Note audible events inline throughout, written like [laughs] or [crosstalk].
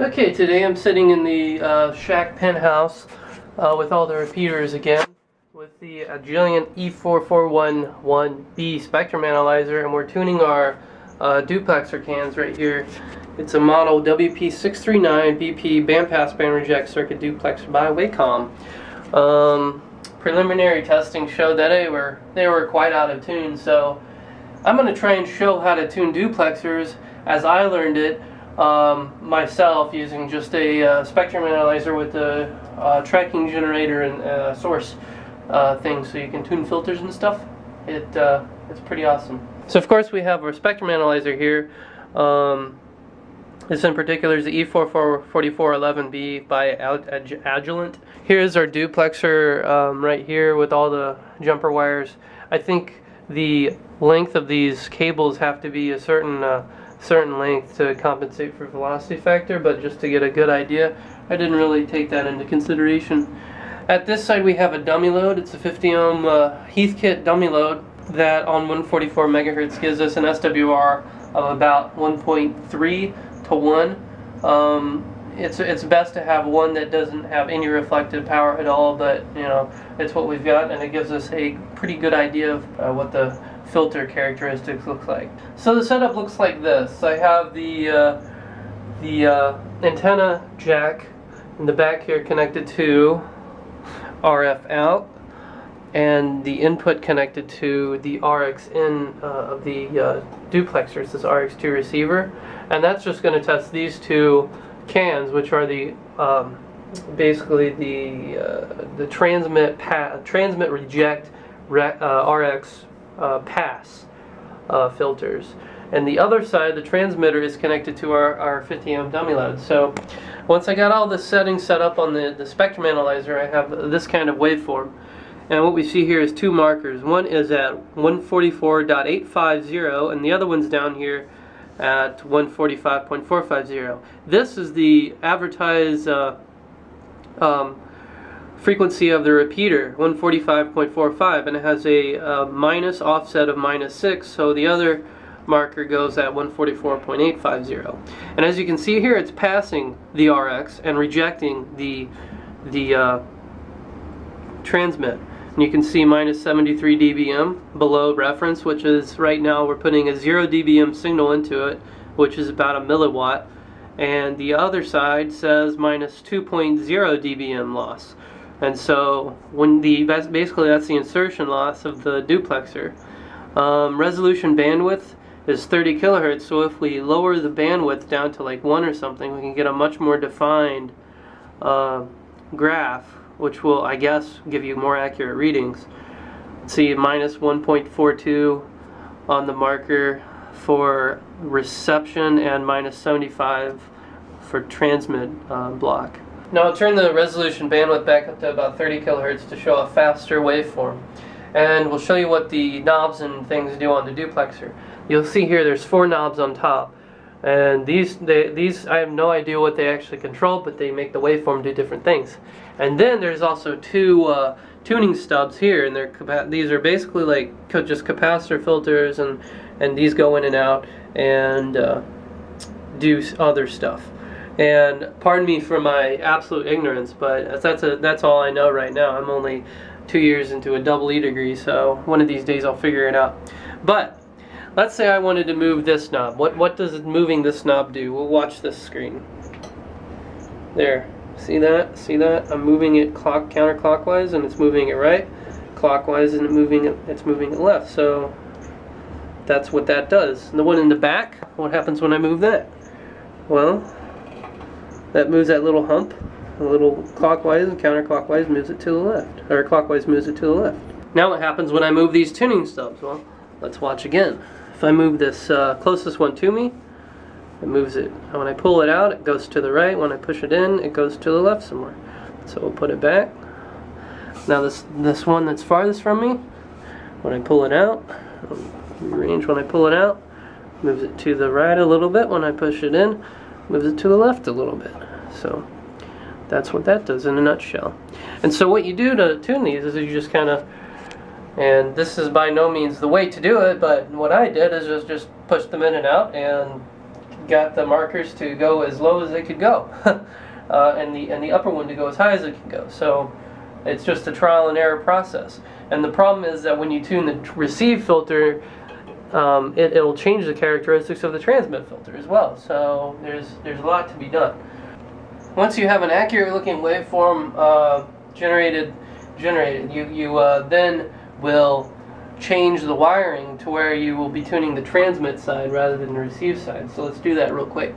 Okay, today I'm sitting in the uh, shack penthouse uh, with all the repeaters again with the Agilent E4411B spectrum analyzer and we're tuning our uh, duplexer cans right here. It's a model WP639BP bandpass band reject circuit duplexer by Wacom. Um, preliminary testing showed that they were, they were quite out of tune so I'm going to try and show how to tune duplexers as I learned it um, myself using just a uh, spectrum analyzer with a uh, tracking generator and uh, source uh, thing so you can tune filters and stuff. It, uh, it's pretty awesome. So of course we have our spectrum analyzer here. Um, this in particular is the E4411B by Agilent. Here's our duplexer um, right here with all the jumper wires. I think the length of these cables have to be a certain uh, certain length to compensate for velocity factor, but just to get a good idea, I didn't really take that into consideration. At this side we have a dummy load. It's a 50 ohm uh, Heathkit dummy load that on 144 megahertz gives us an SWR of about 1.3 to 1. Um, it's it's best to have one that doesn't have any reflected power at all, but you know it's what we've got, and it gives us a pretty good idea of uh, what the filter characteristics look like. So the setup looks like this. I have the uh, the uh, antenna jack in the back here connected to RF out and the input connected to the RX in uh, of the uh, duplexer, this RX2 receiver and that's just going to test these two cans which are the um, basically the uh, the transmit transmit reject uh, RX uh, pass uh, filters. And the other side, the transmitter, is connected to our, our 50 amp dummy load. So once I got all the settings set up on the, the spectrum analyzer, I have this kind of waveform. And what we see here is two markers. One is at 144.850 and the other one's down here at 145.450. This is the advertised uh, um, frequency of the repeater 145.45 and it has a minus offset of minus 6 so the other marker goes at 144.850 and as you can see here it's passing the RX and rejecting the the uh, transmit. And you can see minus 73 dBm below reference which is right now we're putting a 0 dBm signal into it which is about a milliwatt. And the other side says minus 2.0 dBm loss and so when the basically that's the insertion loss of the duplexer. Um, resolution bandwidth is 30 kilohertz, so if we lower the bandwidth down to like 1 or something, we can get a much more defined uh, graph, which will, I guess, give you more accurate readings. See, minus 1.42 on the marker for reception and minus 75 for transmit uh, block. Now I'll turn the resolution bandwidth back up to about 30 kilohertz to show a faster waveform. And we'll show you what the knobs and things do on the duplexer. You'll see here there's four knobs on top. And these, they, these I have no idea what they actually control, but they make the waveform do different things. And then there's also two uh, tuning stubs here, and they're these are basically like just capacitor filters, and and these go in and out and uh, do other stuff. And pardon me for my absolute ignorance, but that's a, that's all I know right now. I'm only two years into a double E degree, so one of these days I'll figure it out. But let's say I wanted to move this knob. What what does moving this knob do? We'll watch this screen. There. See that? See that? I'm moving it clock counterclockwise and it's moving it right. Clockwise and moving it it's moving it left. So that's what that does. And the one in the back, what happens when I move that? Well, that moves that little hump a little clockwise and counterclockwise moves it to the left or clockwise moves it to the left. Now what happens when I move these tuning stubs? Well let's watch again. If I move this uh, closest one to me it moves it when I pull it out it goes to the right. When I push it in it goes to the left somewhere. So we'll put it back. Now this this one that's farthest from me when I pull it out range when I pull it out moves it to the right a little bit. When I push it in moves it to the left a little bit. So that's what that does in a nutshell. And so what you do to tune these is you just kind of, and this is by no means the way to do it, but what I did is just, just push them in and out and got the markers to go as low as they could go, [laughs] uh, and the and the upper one to go as high as it can go. So it's just a trial and error process. And the problem is that when you tune the receive filter, um, it, will change the characteristics of the transmit filter as well. So there's there's a lot to be done. Once you have an accurate looking waveform uh, generated, generated, you you uh, then will change the wiring to where you will be tuning the transmit side rather than the receive side. So let's do that real quick.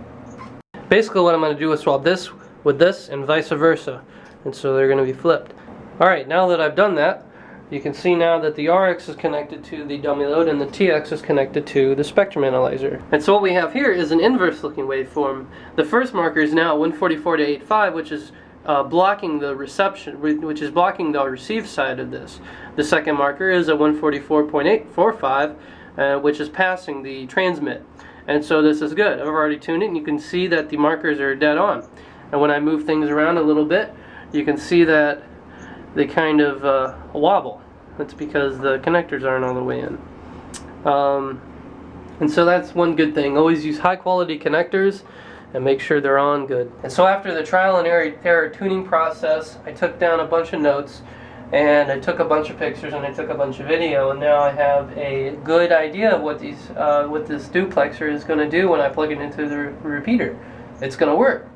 Basically what I'm going to do is swap this with this and vice versa. And so they're going to be flipped. Alright, now that I've done that, you can see now that the RX is connected to the dummy load and the TX is connected to the spectrum analyzer. And so what we have here is an inverse looking waveform. The first marker is now 144 to 85, which is uh, blocking the reception, which is blocking the receive side of this. The second marker is a 144.845, uh, which is passing the transmit. And so this is good. I've already tuned it, and you can see that the markers are dead on. And when I move things around a little bit, you can see that they kind of uh, wobble. That's because the connectors aren't all the way in. Um, and so that's one good thing. Always use high quality connectors and make sure they're on good. And so after the trial and error, error tuning process, I took down a bunch of notes and I took a bunch of pictures and I took a bunch of video and now I have a good idea of what these uh, what this duplexer is going to do when I plug it into the re repeater. It's going to work.